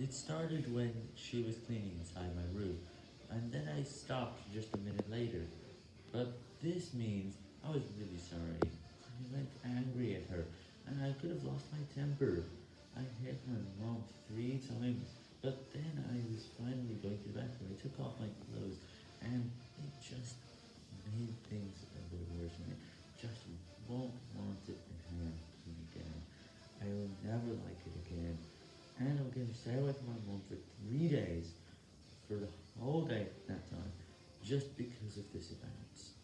It started when she was cleaning inside my room, and then I stopped just a minute later. But this means I was really sorry. I went angry at her, and I could have lost my temper. I hit my mom three times, but then I was finally going to the bathroom. I took off my clothes, and it just made things a bit worse. And I just won't want it to happen again. I will never like it again. To stay from my mom for three days, for the whole day that time, just because of this event.